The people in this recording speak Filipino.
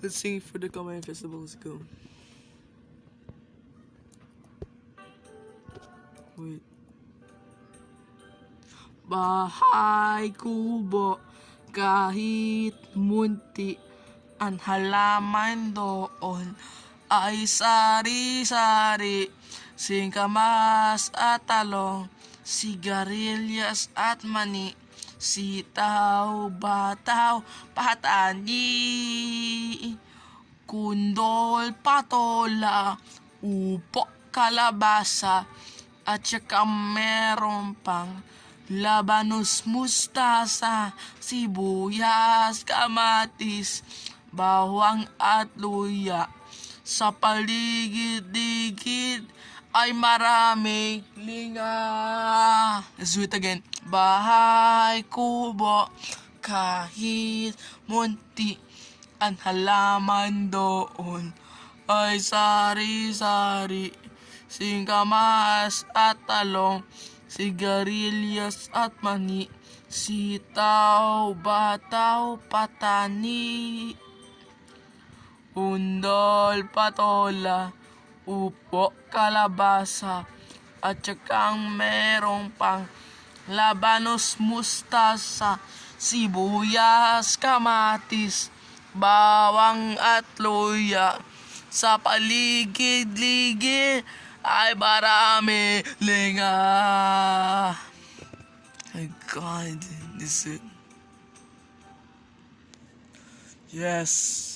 Let's sing for the Kamayan Festival. Let's go. Wait. Bahay kubo kahit munti ang halaman doon ay sari-sari singkamas at talong sigarilyas at mani sitaw, bataw, patani kundol, patola, upo, kalabasa, at saka meron pang labanos, mustasa, sibuyas, kamatis, bawang at luya. Sa paligid-ligid ay maraming linga. Do it again. Bahay, kubo, kahit munti ang halaman doon ay sari-sari, singkamas at talong, sigarilyas at mani, sitaw, bataw, patani, undol, patola, upo, kalabasa, at saka merong pang labanos, mustasa, sibuyas, kamatis, bawang at luya. Sa paligid-ligid ay marami linga. My God, this is. Yes.